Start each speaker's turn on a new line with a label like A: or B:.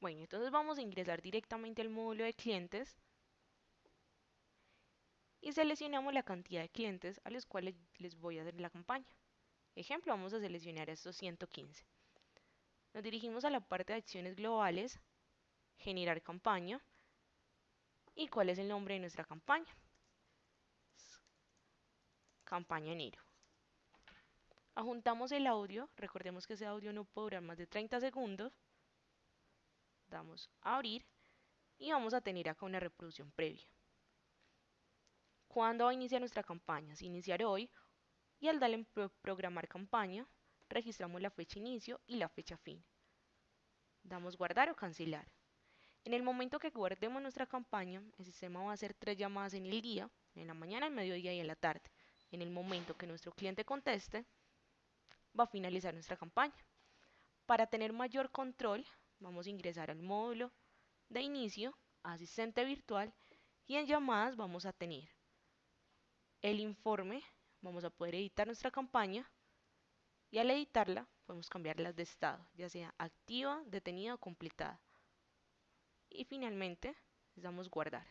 A: Bueno, entonces vamos a ingresar directamente al módulo de clientes y seleccionamos la cantidad de clientes a los cuales les voy a hacer la campaña. Ejemplo, vamos a seleccionar estos 115. Nos dirigimos a la parte de acciones globales, generar campaña y cuál es el nombre de nuestra campaña. Campaña enero. Ajuntamos el audio, recordemos que ese audio no durar más de 30 segundos. Damos a abrir y vamos a tener acá una reproducción previa. ¿Cuándo va a iniciar nuestra campaña? Se iniciar hoy y al darle en programar campaña, registramos la fecha inicio y la fecha fin. Damos guardar o cancelar. En el momento que guardemos nuestra campaña, el sistema va a hacer tres llamadas en el día, en la mañana, el mediodía y en la tarde. En el momento que nuestro cliente conteste, va a finalizar nuestra campaña. Para tener mayor control, vamos a ingresar al módulo de inicio, asistente virtual, y en llamadas vamos a tener el informe, vamos a poder editar nuestra campaña, y al editarla podemos cambiarlas de estado, ya sea activa, detenida o completada. Y finalmente les damos guardar.